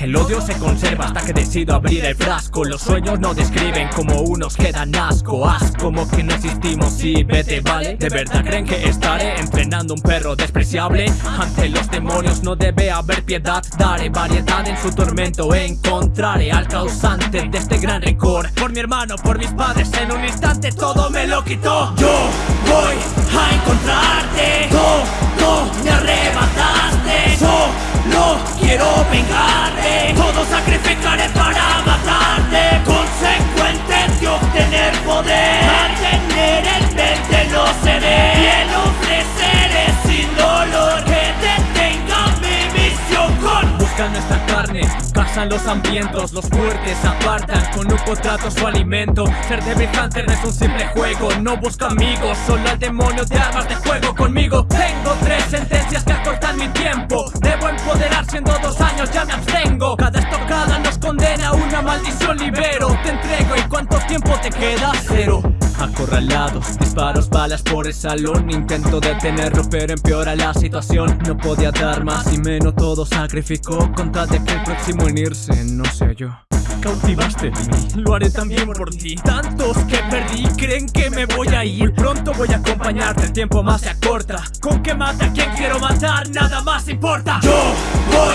El odio se conserva hasta que decido abrir el frasco. Los sueños no describen como unos que dan asco Haz como que no existimos y vete, ¿vale? ¿De verdad creen que estaré entrenando un perro despreciable? Ante los demonios no debe haber piedad. Daré variedad en su tormento. Encontraré al causante de este gran rencor. Por mi hermano, por mis padres, en un instante todo me lo quitó. Yo voy a encontrarte. Todo me arrebataste. Solo quiero Todo sacrificaré para matarte. Consecuente de obtener poder. Mantener el mente lo seré el ofreceré sin dolor. Que detenga mi misión con Buscan nuestra carne, cazan los hambrientos Los fuertes apartan, con un contrato su alimento Ser Devil Hunter no es un simple juego. No busco amigos, solo al demonio de armas de fuego. Conmigo Tengo tres sentencias que acortan mi tiempo maldición libero. Te entrego y cuánto tiempo te queda cero. Acorralados, disparos, balas por el salón. Intento detenerlo pero empeora la situación. No podía dar más y menos todo sacrificó Con tal de que el próximo en irse no sea yo. Cautivaste de mí, lo haré también por ti. Tantos que perdí creen que me voy a ir. Pronto voy a acompañarte, el tiempo más se acorta. Con que mate a quien quiero matar, nada más importa. Yo voy